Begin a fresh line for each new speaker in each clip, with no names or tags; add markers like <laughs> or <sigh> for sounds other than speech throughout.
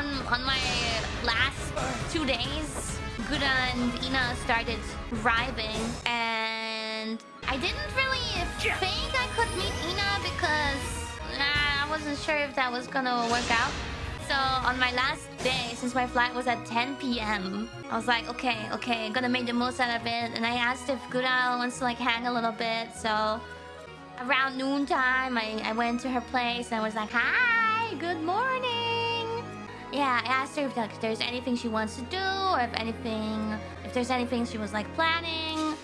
on on my last two days, Gura and Ina started riving, and I didn't really think I could meet Ina because I wasn't sure if that was gonna work out. So on my last day, since my flight was at 10 p.m., I was like, okay, okay, gonna make the most out of it. And I asked if Gura wants to like hang a little bit. So around noontime, I, I went to her place and I was like, hi, good morning. Yeah, I asked her if like, there's anything she wants to do or if anything, if there's anything she was like planning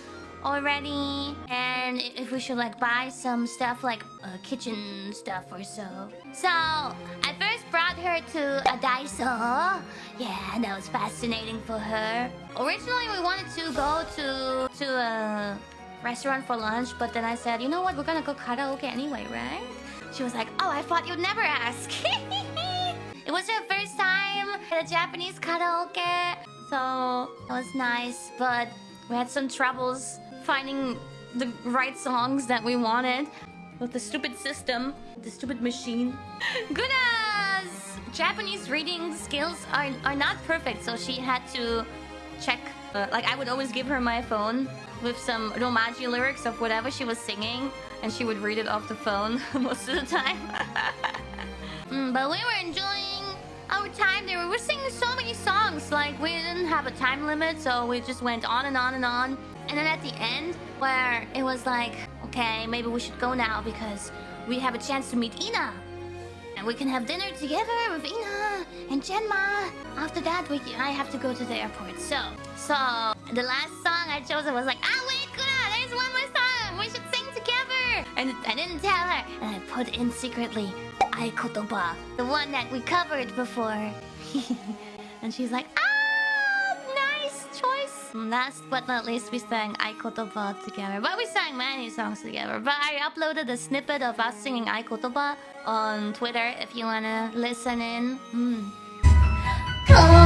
already. And if we should like buy some stuff like uh, kitchen stuff or so. So i first brought her to a daiso. Yeah that was fascinating for her. Originally we wanted to go to to a restaurant for lunch but then i said you know what? We're gonna go karaoke anyway right? She was like oh i thought you'd never ask <laughs> it was her first time at a japanese karaoke so it was nice but we had some troubles finding the right songs that we wanted with the stupid system, the stupid machine. <laughs> Gura's Japanese reading skills are, are not perfect, so she had to check. Uh, like, I would always give her my phone with some Romaji lyrics of whatever she was singing, and she would read it off the phone <laughs> most of the time. <laughs> mm, but we were enjoying our time there. We were singing so many songs, like, we didn't have a time limit, so we just went on and on and on. And then at the end, where it was like, okay, maybe we should go now because we have a chance to meet Ina. And we can have dinner together with Ina and Genma. After that, we I have to go to the airport. So, so the last song I chose was like, ah, wait, there's one more song. We should sing together. And I didn't tell her. And I put in secretly, Aikotoba, the one that we covered before. <laughs> and she's like, ah! Nice choice. Last but not least, we sang Aikotoba together. But we sang many songs together. But I uploaded a snippet of us singing Aikotoba on Twitter if you wanna listen in. Mm.